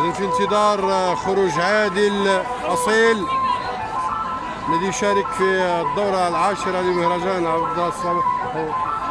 في انتظار خروج عادل اصيل الذي يشارك في الدورة العاشرة لمهرجان عبد الصمد. الصالح